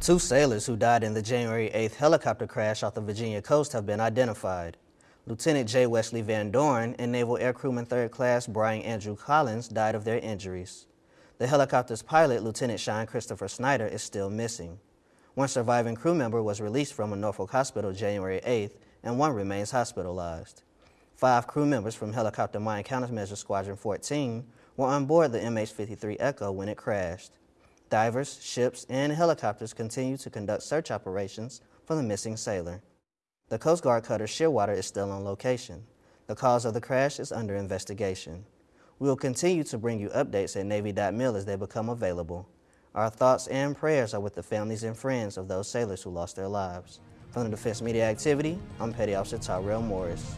Two sailors who died in the January 8th helicopter crash off the Virginia coast have been identified. Lieutenant J. Wesley Van Dorn and Naval Air Crewman 3rd Class Brian Andrew Collins died of their injuries. The helicopter's pilot, Lieutenant Sean Christopher Snyder, is still missing. One surviving crew member was released from a Norfolk hospital January 8th, and one remains hospitalized. Five crew members from Helicopter Mine Countermeasure Squadron 14 were on board the MH-53 Echo when it crashed. Divers, ships, and helicopters continue to conduct search operations for the missing sailor. The Coast Guard cutter Shearwater is still on location. The cause of the crash is under investigation. We will continue to bring you updates at Navy.mil as they become available. Our thoughts and prayers are with the families and friends of those sailors who lost their lives. From the Defense Media Activity, I'm Petty Officer Tyrell Morris.